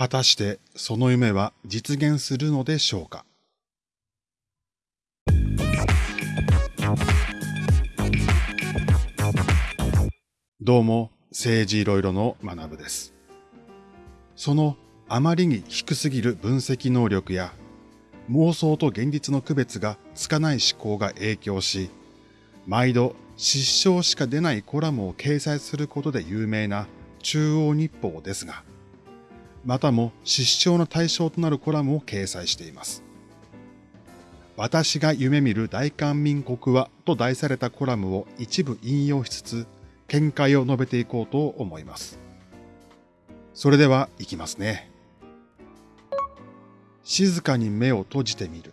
果たしてその夢は実現するのでしょうか？どうも、政治いろいろの学部です。そのあまりに低すぎる分析能力や妄想と現実の区別がつかない思考が影響し、毎度失笑しか出ないコラムを掲載することで有名な中央日報ですが、またも失笑の対象となるコラムを掲載しています。私が夢見る大韓民国はと題されたコラムを一部引用しつつ、見解を述べていこうと思います。それでは行きますね。静かに目を閉じてみる。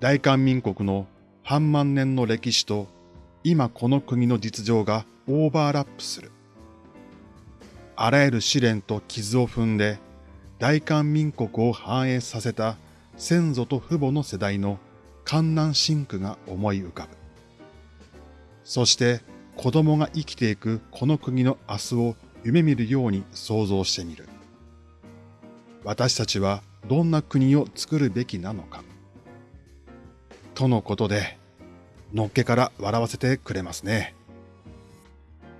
大韓民国の半万年の歴史と今この国の実情がオーバーラップする。あらゆる試練と傷を踏んで大韓民国を繁栄させた先祖と父母の世代の観南深苦が思い浮かぶ。そして子供が生きていくこの国の明日を夢見るように想像してみる。私たちはどんな国を作るべきなのか。とのことで、のっけから笑わせてくれますね。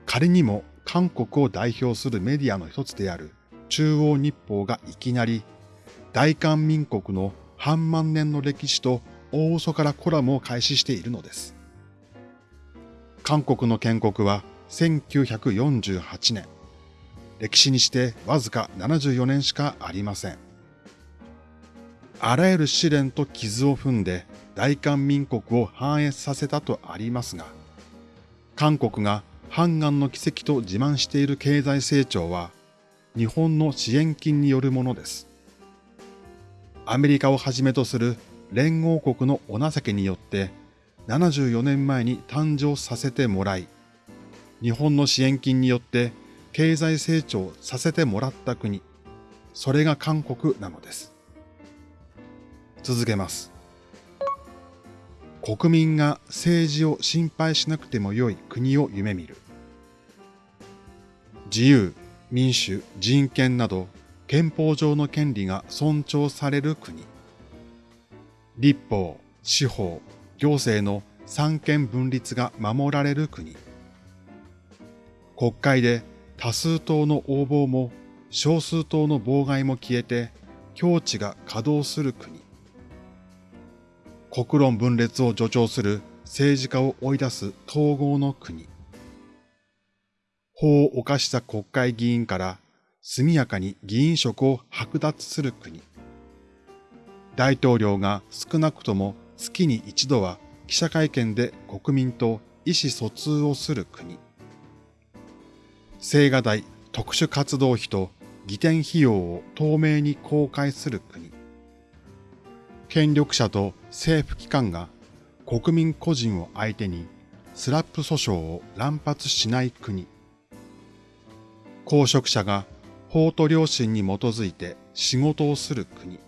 仮にも韓国を代表するメディアの一つである中央日報がいきなり大韓民国の半万年の歴史と大嘘からコラムを開始しているのです。韓国の建国は1948年。歴史にしてわずか74年しかありません。あらゆる試練と傷を踏んで大韓民国を繁栄させたとありますが、韓国が半岸の奇跡と自慢している経済成長は日本の支援金によるものです。アメリカをはじめとする連合国のお情けによって74年前に誕生させてもらい、日本の支援金によって経済成長させてもらった国、それが韓国なのです。続けます。国民が政治を心配しなくても良い国を夢見る。自由、民主、人権など憲法上の権利が尊重される国。立法、司法、行政の三権分立が守られる国。国会で多数党の横暴も少数党の妨害も消えて境地が稼働する国。国論分裂を助長する政治家を追い出す統合の国。法を犯した国会議員から速やかに議員職を剥奪する国。大統領が少なくとも月に一度は記者会見で国民と意思疎通をする国。青瓦台特殊活動費と義典費用を透明に公開する国。権力者と政府機関が国民個人を相手にスラップ訴訟を乱発しない国。公職者が法と良心に基づいて仕事をする国。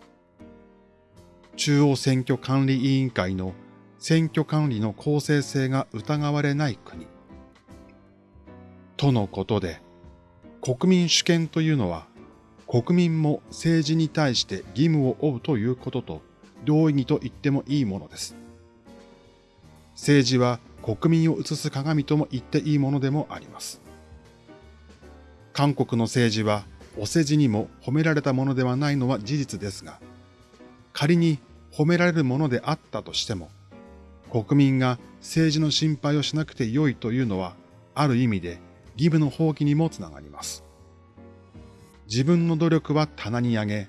中央選挙管理委員会の選挙管理の公正性が疑われない国。とのことで、国民主権というのは、国民も政治に対して義務を負うということと同意義と言ってもいいものです。政治は国民を映す鏡とも言っていいものでもあります。韓国の政治はお世辞にも褒められたものではないのは事実ですが、仮に褒められるものであったとしても、国民が政治の心配をしなくてよいというのは、ある意味で義務の放棄にもつながります。自分の努力は棚に上げ、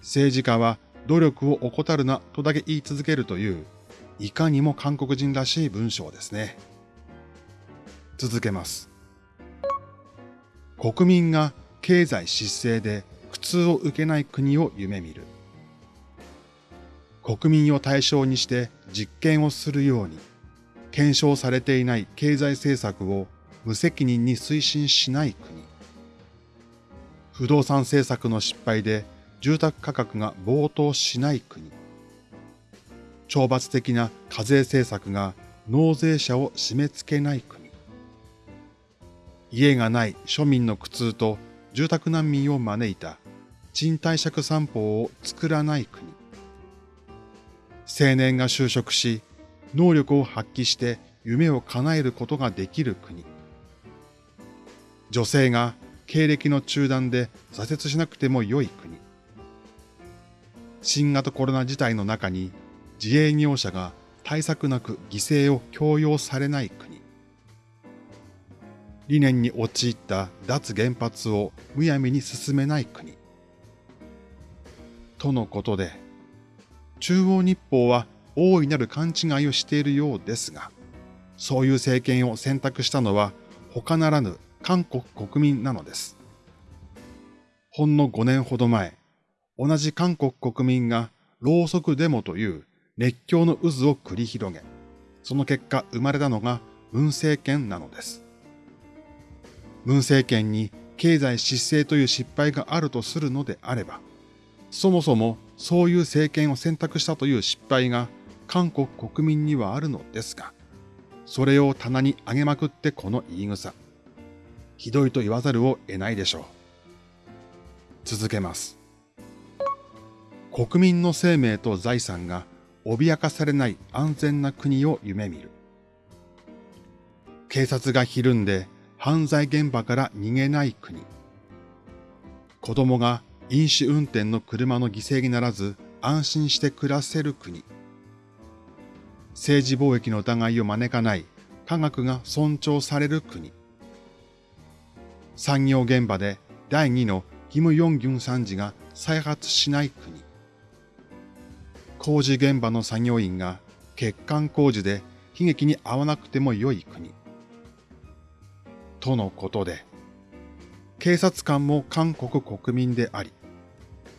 政治家は努力を怠るなとだけ言い続けるという、いかにも韓国人らしい文章ですね。続けます。国民が経済失勢で苦痛を受けない国を夢見る。国民を対象にして実験をするように、検証されていない経済政策を無責任に推進しない国。不動産政策の失敗で住宅価格が暴騰しない国。懲罰的な課税政策が納税者を締め付けない国。家がない庶民の苦痛と住宅難民を招いた賃貸借散歩を作らない国。青年が就職し、能力を発揮して夢を叶えることができる国。女性が経歴の中断で挫折しなくても良い国。新型コロナ事態の中に自営業者が対策なく犠牲を強要されない国。理念に陥った脱原発をむやみに進めない国。とのことで、中央日報は大いなる勘違いをしているようですが、そういう政権を選択したのは他ならぬ韓国国民なのです。ほんの5年ほど前、同じ韓国国民がろうそくデモという熱狂の渦を繰り広げ、その結果生まれたのが文政権なのです。文政権に経済失勢という失敗があるとするのであれば、そもそもそういう政権を選択したという失敗が韓国国民にはあるのですが、それを棚に上げまくってこの言い草。ひどいと言わざるを得ないでしょう。続けます。国民の生命と財産が脅かされない安全な国を夢見る。警察がひるんで犯罪現場から逃げない国。子供が飲酒運転の車の犠牲にならず安心して暮らせる国。政治貿易の疑いを招かない科学が尊重される国。産業現場で第2のキム・ヨンギュン参事が再発しない国。工事現場の作業員が欠陥工事で悲劇に遭わなくても良い国。とのことで、警察官も韓国国民であり、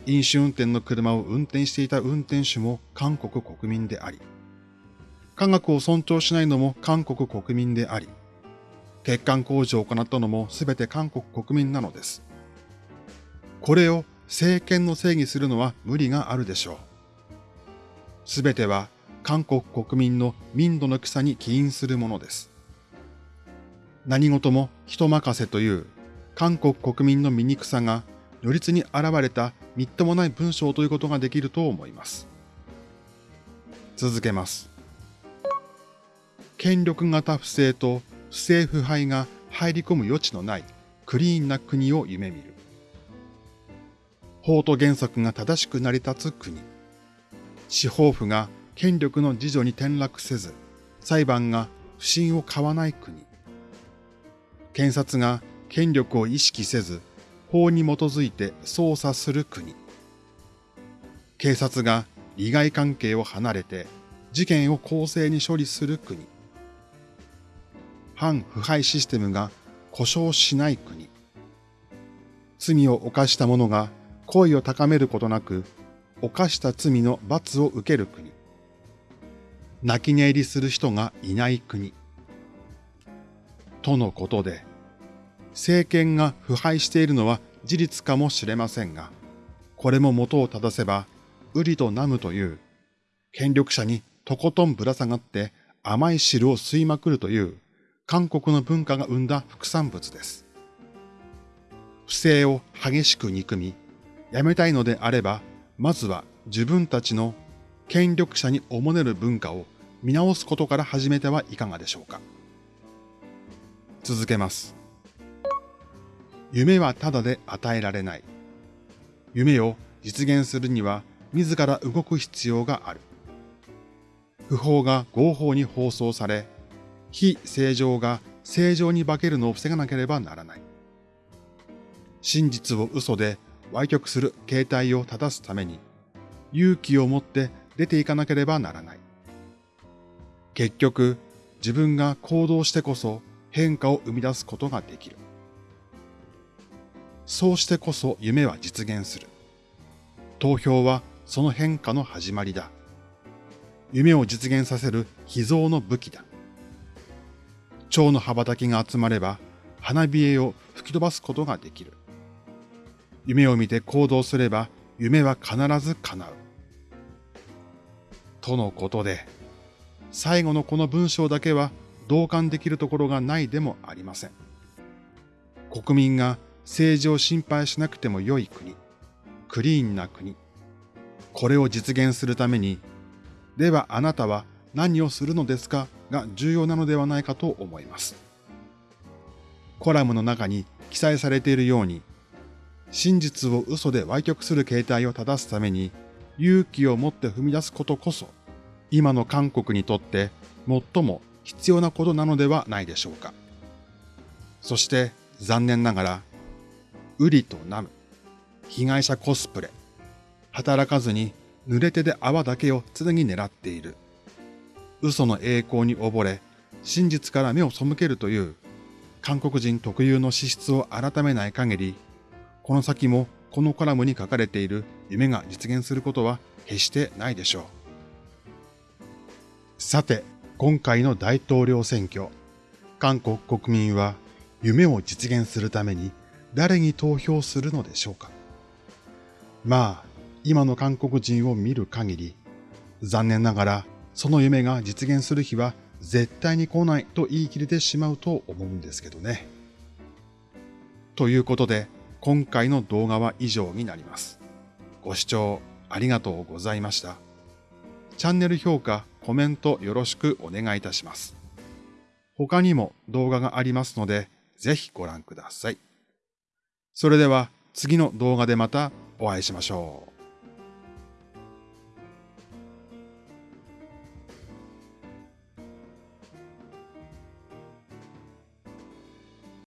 飲酒運転の車を運転していた運転手も韓国国民であり、科学を尊重しないのも韓国国民であり、欠陥工事を行ったのも全て韓国国民なのです。これを政権の正義するのは無理があるでしょう。すべては韓国国民の民度の草に起因するものです。何事も人任せという韓国国民の醜さが如実に現れたみっともない文章ということができると思います。続けます。権力型不正と不正腐敗が入り込む余地のないクリーンな国を夢見る。法と原則が正しく成り立つ国。司法府が権力の自助に転落せず、裁判が不信を買わない国。検察が権力を意識せず、法に基づいて捜査する国。警察が利害関係を離れて事件を公正に処理する国。反腐敗システムが故障しない国。罪を犯した者が声を高めることなく、犯した罪の罰を受ける国。泣き寝入りする人がいない国。とのことで、政権が腐敗しているのは事実かもしれませんが、これも元を正せば、ウリとナムという、権力者にとことんぶら下がって甘い汁を吸いまくるという韓国の文化が生んだ副産物です。不正を激しく憎み、やめたいのであれば、まずは自分たちの権力者におもねる文化を見直すことから始めてはいかがでしょうか。続けます。夢はただで与えられない。夢を実現するには自ら動く必要がある。不法が合法に放送され、非正常が正常に化けるのを防がなければならない。真実を嘘で歪曲する形態を正すために、勇気を持って出ていかなければならない。結局、自分が行動してこそ変化を生み出すことができる。そうしてこそ夢は実現する。投票はその変化の始まりだ。夢を実現させる秘蔵の武器だ。蝶の羽ばたきが集まれば花冷えを吹き飛ばすことができる。夢を見て行動すれば夢は必ず叶う。とのことで、最後のこの文章だけは同感できるところがないでもありません。国民が政治を心配しなくても良い国。クリーンな国。これを実現するために、ではあなたは何をするのですかが重要なのではないかと思います。コラムの中に記載されているように、真実を嘘で歪曲する形態を正すために勇気を持って踏み出すことこそ、今の韓国にとって最も必要なことなのではないでしょうか。そして残念ながら、ウリとナム、被害者コスプレ、働かずに濡れ手で泡だけを常に狙っている。嘘の栄光に溺れ、真実から目を背けるという韓国人特有の資質を改めない限り、この先もこのコラムに書かれている夢が実現することは決してないでしょう。さて、今回の大統領選挙、韓国国民は夢を実現するために誰に投票するのでしょうかまあ、今の韓国人を見る限り、残念ながらその夢が実現する日は絶対に来ないと言い切れてしまうと思うんですけどね。ということで、今回の動画は以上になります。ご視聴ありがとうございました。チャンネル評価、コメントよろしくお願いいたします。他にも動画がありますので、ぜひご覧ください。それでは次の動画でまたお会いしましょう。